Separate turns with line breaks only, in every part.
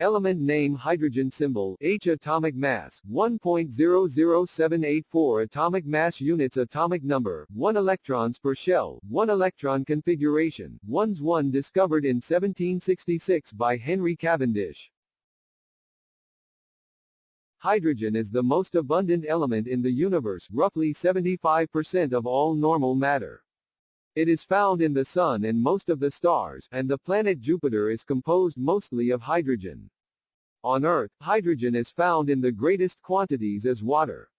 Element name hydrogen symbol H atomic mass 1.00784 atomic mass units atomic number 1 electrons per shell 1 electron configuration 1s 1 discovered in 1766 by Henry Cavendish Hydrogen is the most abundant element in the universe roughly 75% of all normal matter. It is found in the Sun and most of the stars, and the planet Jupiter is composed mostly of hydrogen. On Earth, hydrogen is found in the greatest quantities as water.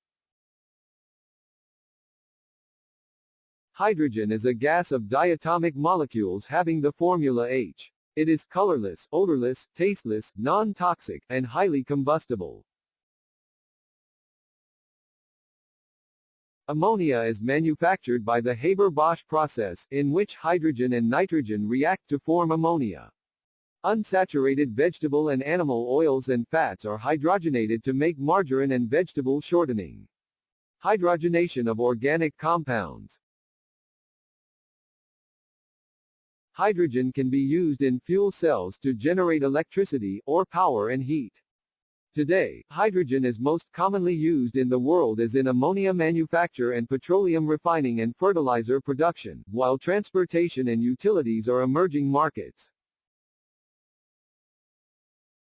Hydrogen is a gas of diatomic molecules having the formula H. It is colorless, odorless, tasteless, non-toxic, and highly combustible. Ammonia is manufactured by the Haber-Bosch process, in which hydrogen and nitrogen react to form ammonia. Unsaturated vegetable and animal oils and fats are hydrogenated to make margarine and vegetable shortening. Hydrogenation of organic compounds. Hydrogen can be used in fuel cells to generate electricity, or power and heat. Today, hydrogen is most commonly used in the world as in ammonia manufacture and petroleum refining and fertilizer production, while transportation and utilities are emerging markets.